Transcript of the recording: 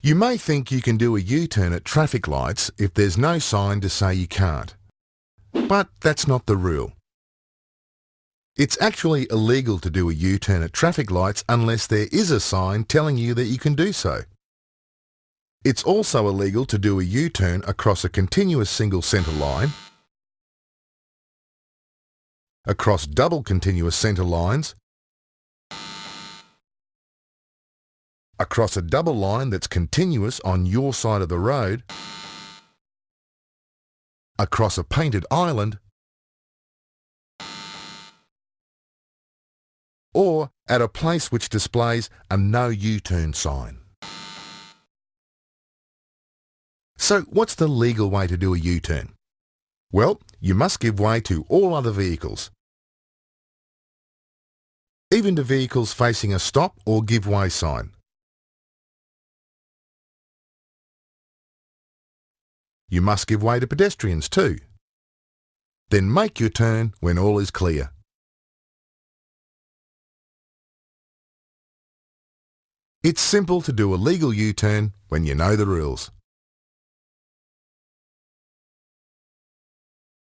You may think you can do a U-turn at traffic lights if there's no sign to say you can't. But that's not the rule. It's actually illegal to do a U-turn at traffic lights unless there is a sign telling you that you can do so. It's also illegal to do a U-turn across a continuous single centre line, across double continuous centre lines, across a double line that's continuous on your side of the road, across a painted island, or at a place which displays a no U-turn sign. So what's the legal way to do a U-turn? Well, you must give way to all other vehicles, even to vehicles facing a stop or give way sign. You must give way to pedestrians too. Then make your turn when all is clear. It's simple to do a legal U-turn when you know the rules.